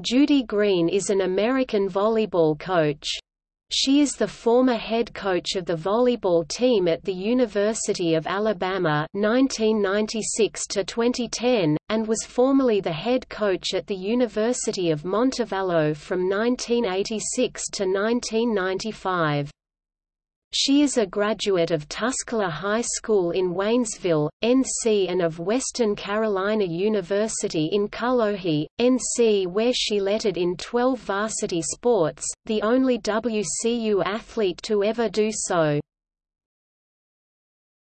Judy Green is an American volleyball coach. She is the former head coach of the volleyball team at the University of Alabama 1996 2010, and was formerly the head coach at the University of Montevallo from 1986 to 1995. She is a graduate of Tuscola High School in Waynesville, NC and of Western Carolina University in Cullowhee, NC where she lettered in 12 varsity sports, the only WCU athlete to ever do so.